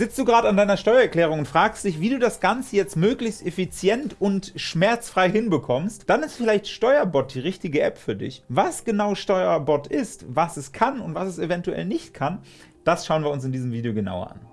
Sitzt du gerade an deiner Steuererklärung und fragst dich, wie du das Ganze jetzt möglichst effizient und schmerzfrei hinbekommst, dann ist vielleicht Steuerbot die richtige App für dich. Was genau Steuerbot ist, was es kann und was es eventuell nicht kann, das schauen wir uns in diesem Video genauer an.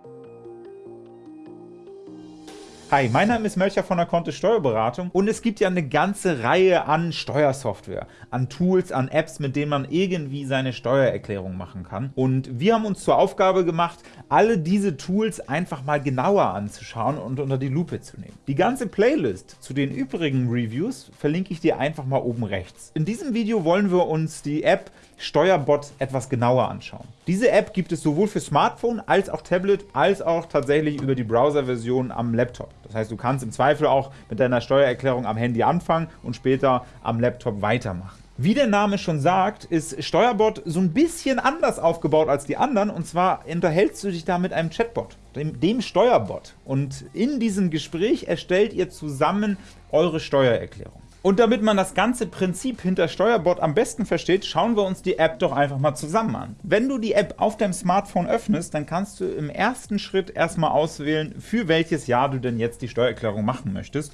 Hi, mein Name ist Mölcher von der Kontist Steuerberatung und es gibt ja eine ganze Reihe an Steuersoftware, an Tools, an Apps, mit denen man irgendwie seine Steuererklärung machen kann. Und wir haben uns zur Aufgabe gemacht, alle diese Tools einfach mal genauer anzuschauen und unter die Lupe zu nehmen. Die ganze Playlist zu den übrigen Reviews verlinke ich dir einfach mal oben rechts. In diesem Video wollen wir uns die App Steuerbot etwas genauer anschauen. Diese App gibt es sowohl für Smartphone als auch Tablet, als auch tatsächlich über die Browser-Version am Laptop. Das heißt, du kannst im Zweifel auch mit deiner Steuererklärung am Handy anfangen und später am Laptop weitermachen. Wie der Name schon sagt, ist Steuerbot so ein bisschen anders aufgebaut als die anderen, und zwar unterhältst du dich da mit einem Chatbot, dem, dem Steuerbot. Und in diesem Gespräch erstellt ihr zusammen eure Steuererklärung. Und damit man das ganze Prinzip hinter Steuerbot am besten versteht, schauen wir uns die App doch einfach mal zusammen an. Wenn du die App auf deinem Smartphone öffnest, dann kannst du im ersten Schritt erstmal auswählen, für welches Jahr du denn jetzt die Steuererklärung machen möchtest.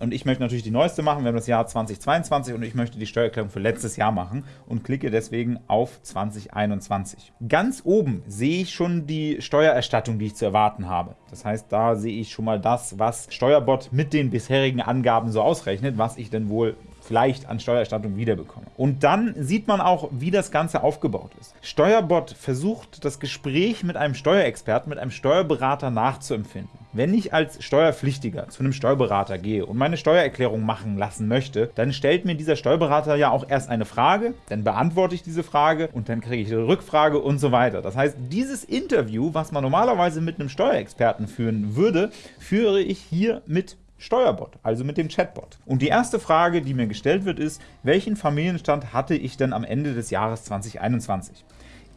Und ich möchte natürlich die neueste machen, wir haben das Jahr 2022 und ich möchte die Steuererklärung für letztes Jahr machen und klicke deswegen auf 2021. Ganz oben sehe ich schon die Steuererstattung, die ich zu erwarten habe. Das heißt, da sehe ich schon mal das, was Steuerbot mit den bisherigen Angaben so ausrechnet, was ich denn wohl vielleicht an Steuererstattung wiederbekomme. Und dann sieht man auch, wie das Ganze aufgebaut ist. Steuerbot versucht, das Gespräch mit einem Steuerexperten, mit einem Steuerberater nachzuempfinden. Wenn ich als Steuerpflichtiger zu einem Steuerberater gehe und meine Steuererklärung machen lassen möchte, dann stellt mir dieser Steuerberater ja auch erst eine Frage, dann beantworte ich diese Frage und dann kriege ich eine Rückfrage und so weiter. Das heißt, dieses Interview, was man normalerweise mit einem Steuerexperten führen würde, führe ich hier mit Steuerbot, also mit dem Chatbot. Und die erste Frage, die mir gestellt wird, ist, welchen Familienstand hatte ich denn am Ende des Jahres 2021?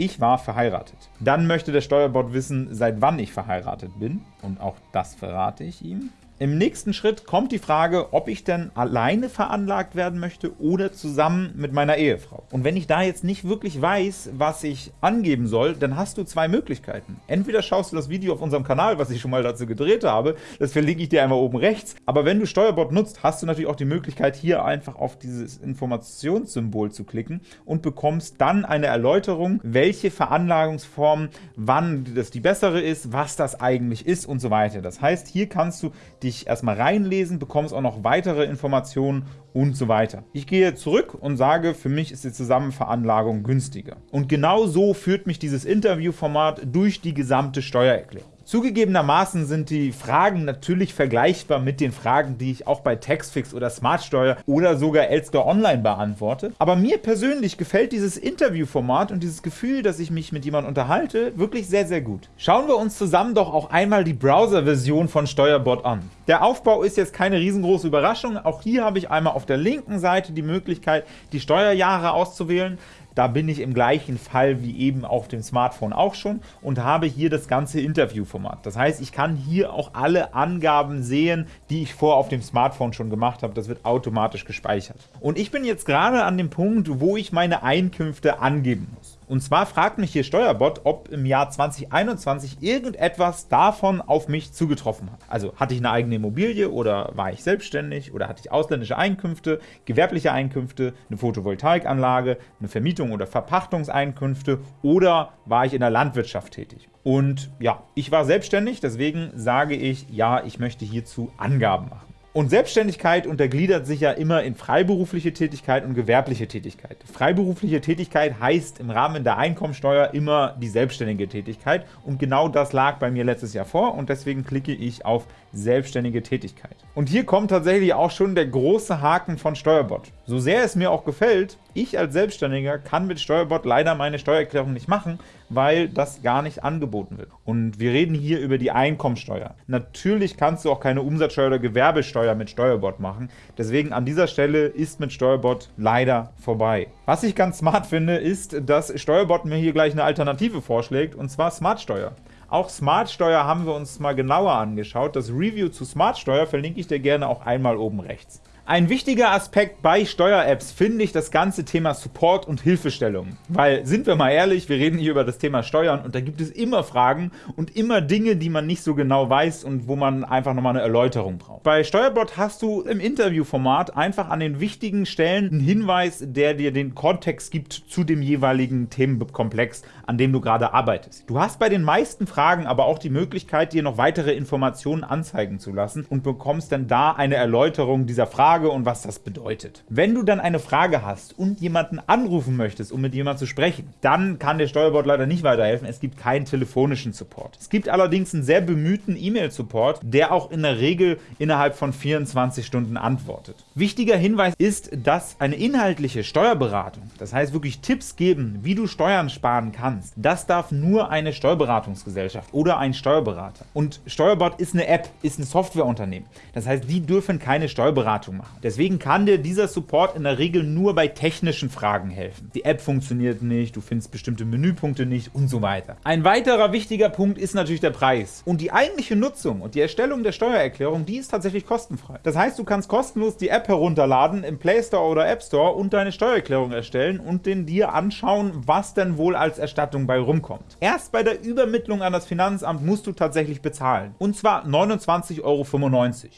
Ich war verheiratet. Dann möchte der Steuerbot wissen, seit wann ich verheiratet bin. Und auch das verrate ich ihm. Im nächsten Schritt kommt die Frage, ob ich denn alleine veranlagt werden möchte oder zusammen mit meiner Ehefrau. Und wenn ich da jetzt nicht wirklich weiß, was ich angeben soll, dann hast du zwei Möglichkeiten. Entweder schaust du das Video auf unserem Kanal, was ich schon mal dazu gedreht habe, das verlinke ich dir einmal oben rechts, aber wenn du Steuerbot nutzt, hast du natürlich auch die Möglichkeit, hier einfach auf dieses Informationssymbol zu klicken und bekommst dann eine Erläuterung, welche Veranlagungsform, wann das die bessere ist, was das eigentlich ist und so weiter. Das heißt, hier kannst du die dich erstmal reinlesen, bekommst auch noch weitere Informationen und so weiter. Ich gehe zurück und sage, für mich ist die Zusammenveranlagung günstiger. Und genau so führt mich dieses Interviewformat durch die gesamte Steuererklärung. Zugegebenermaßen sind die Fragen natürlich vergleichbar mit den Fragen, die ich auch bei Taxfix oder Smartsteuer oder sogar Elster Online beantworte. Aber mir persönlich gefällt dieses Interviewformat und dieses Gefühl, dass ich mich mit jemandem unterhalte, wirklich sehr, sehr gut. Schauen wir uns zusammen doch auch einmal die Browser-Version von Steuerbot an. Der Aufbau ist jetzt keine riesengroße Überraschung. Auch hier habe ich einmal auf der linken Seite die Möglichkeit, die Steuerjahre auszuwählen. Da bin ich im gleichen Fall wie eben auf dem Smartphone auch schon und habe hier das ganze Interviewformat. Das heißt, ich kann hier auch alle Angaben sehen, die ich vor auf dem Smartphone schon gemacht habe. Das wird automatisch gespeichert. Und ich bin jetzt gerade an dem Punkt, wo ich meine Einkünfte angeben muss. Und zwar fragt mich hier Steuerbot, ob im Jahr 2021 irgendetwas davon auf mich zugetroffen hat. Also hatte ich eine eigene Immobilie oder war ich selbstständig oder hatte ich ausländische Einkünfte, gewerbliche Einkünfte, eine Photovoltaikanlage, eine Vermietung oder Verpachtungseinkünfte oder war ich in der Landwirtschaft tätig. Und ja, ich war selbstständig, deswegen sage ich, ja, ich möchte hierzu Angaben machen. Und Selbstständigkeit untergliedert sich ja immer in freiberufliche Tätigkeit und gewerbliche Tätigkeit. Freiberufliche Tätigkeit heißt im Rahmen der Einkommensteuer immer die selbstständige Tätigkeit und genau das lag bei mir letztes Jahr vor und deswegen klicke ich auf selbstständige Tätigkeit. Und hier kommt tatsächlich auch schon der große Haken von Steuerbot. So sehr es mir auch gefällt, ich als Selbstständiger kann mit Steuerbot leider meine Steuererklärung nicht machen, weil das gar nicht angeboten wird. Und wir reden hier über die Einkommensteuer. Natürlich kannst du auch keine Umsatzsteuer oder Gewerbesteuer mit Steuerbot machen. Deswegen an dieser Stelle ist mit Steuerbot leider vorbei. Was ich ganz smart finde, ist, dass Steuerbot mir hier gleich eine Alternative vorschlägt, und zwar Smartsteuer. Auch Smartsteuer haben wir uns mal genauer angeschaut. Das Review zu Smartsteuer verlinke ich dir gerne auch einmal oben rechts. Ein wichtiger Aspekt bei Steuer-Apps finde ich das ganze Thema Support und Hilfestellung. Weil, sind wir mal ehrlich, wir reden hier über das Thema Steuern und da gibt es immer Fragen und immer Dinge, die man nicht so genau weiß und wo man einfach nochmal eine Erläuterung braucht. Bei Steuerbot hast du im Interviewformat einfach an den wichtigen Stellen einen Hinweis, der dir den Kontext gibt zu dem jeweiligen Themenkomplex, an dem du gerade arbeitest. Du hast bei den meisten Fragen aber auch die Möglichkeit, dir noch weitere Informationen anzeigen zu lassen und bekommst dann da eine Erläuterung dieser Frage und was das bedeutet. Wenn du dann eine Frage hast und jemanden anrufen möchtest, um mit jemandem zu sprechen, dann kann der Steuerbot leider nicht weiterhelfen. Es gibt keinen telefonischen Support. Es gibt allerdings einen sehr bemühten E-Mail-Support, der auch in der Regel innerhalb von 24 Stunden antwortet. Wichtiger Hinweis ist, dass eine inhaltliche Steuerberatung, das heißt wirklich Tipps geben, wie du Steuern sparen kannst, das darf nur eine Steuerberatungsgesellschaft oder ein Steuerberater. Und Steuerbot ist eine App, ist ein Softwareunternehmen. Das heißt, die dürfen keine Steuerberatung machen. Deswegen kann dir dieser Support in der Regel nur bei technischen Fragen helfen. Die App funktioniert nicht, du findest bestimmte Menüpunkte nicht und so weiter. Ein weiterer wichtiger Punkt ist natürlich der Preis. Und die eigentliche Nutzung und die Erstellung der Steuererklärung, die ist tatsächlich kostenfrei. Das heißt, du kannst kostenlos die App herunterladen im Play Store oder App Store und deine Steuererklärung erstellen und den dir anschauen, was denn wohl als Erstattung bei rumkommt. Erst bei der Übermittlung an das Finanzamt musst du tatsächlich bezahlen. Und zwar 29,95 Euro.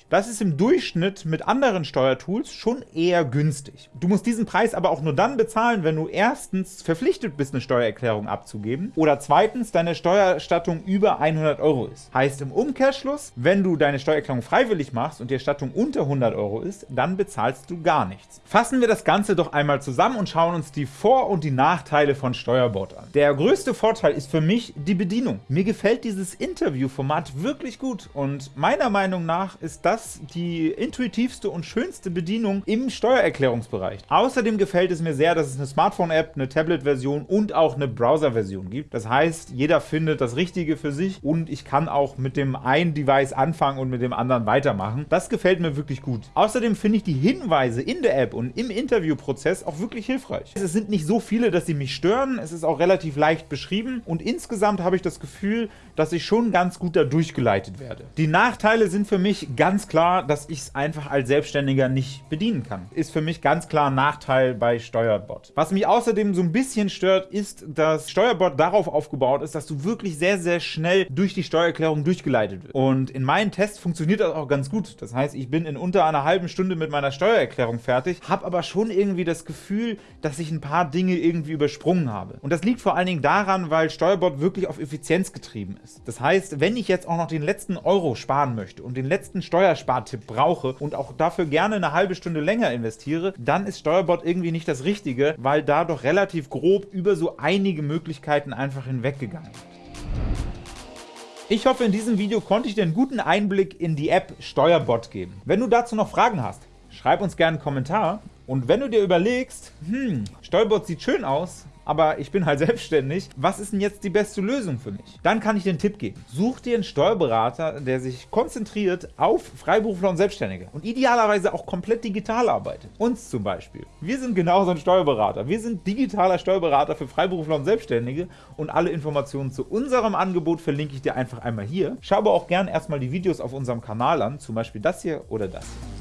Das ist im Durchschnitt mit anderen Steuertools schon eher günstig. Du musst diesen Preis aber auch nur dann bezahlen, wenn du erstens verpflichtet bist, eine Steuererklärung abzugeben oder zweitens deine Steuererstattung über 100 Euro ist. Heißt im Umkehrschluss, wenn du deine Steuererklärung freiwillig machst und die Erstattung unter 100 Euro ist, dann bezahlst du gar nichts. Fassen wir das Ganze doch einmal zusammen und schauen uns die Vor- und die Nachteile von Steuerbot an. Der größte Vorteil ist für mich die Bedienung. Mir gefällt dieses Interviewformat wirklich gut und meiner Meinung nach ist das die intuitivste und schönste Bedienung im Steuererklärungsbereich. Außerdem gefällt es mir sehr, dass es eine Smartphone-App, eine Tablet-Version und auch eine Browser-Version gibt. Das heißt, jeder findet das Richtige für sich und ich kann auch mit dem einen Device anfangen und mit dem anderen weitermachen. Das gefällt mir wirklich gut. Außerdem finde ich die Hinweise in der App und im Interviewprozess auch wirklich hilfreich. Es sind nicht so viele, dass sie mich stören. Es ist auch relativ leicht beschrieben und insgesamt habe ich das Gefühl, dass ich schon ganz gut da durchgeleitet werde. Die Nachteile sind für mich ganz klar, dass ich es einfach als Selbstständiger nicht bedienen kann. Ist für mich ganz klar ein Nachteil bei Steuerbot. Was mich außerdem so ein bisschen stört, ist, dass Steuerbot darauf aufgebaut ist, dass du wirklich sehr, sehr schnell durch die Steuererklärung durchgeleitet wirst. Und in meinen Tests funktioniert das auch ganz gut. Das heißt, ich bin in unter einer halben Stunde mit meiner Steuererklärung fertig, habe aber schon irgendwie das Gefühl, dass ich ein paar Dinge irgendwie übersprungen habe. Und das liegt vor allen Dingen daran, weil Steuerbot wirklich auf Effizienz getrieben ist. Das heißt, wenn ich jetzt auch noch den letzten Euro sparen möchte und den letzten Steuerspartipp brauche und auch dafür gerne eine halbe Stunde länger investiere, dann ist Steuerbot irgendwie nicht das Richtige, weil da doch relativ grob über so einige Möglichkeiten einfach hinweggegangen wird. Ich hoffe, in diesem Video konnte ich dir einen guten Einblick in die App Steuerbot geben. Wenn du dazu noch Fragen hast, schreib uns gerne einen Kommentar. Und wenn du dir überlegst, hm, Steuerbot sieht schön aus, aber ich bin halt selbstständig. Was ist denn jetzt die beste Lösung für mich? Dann kann ich dir einen Tipp geben. Such dir einen Steuerberater, der sich konzentriert auf Freiberufler und Selbstständige und idealerweise auch komplett digital arbeitet. Uns zum Beispiel. Wir sind genauso ein Steuerberater. Wir sind digitaler Steuerberater für Freiberufler und Selbstständige und alle Informationen zu unserem Angebot verlinke ich dir einfach einmal hier. Schau aber auch gerne erstmal die Videos auf unserem Kanal an, zum Beispiel das hier oder das hier.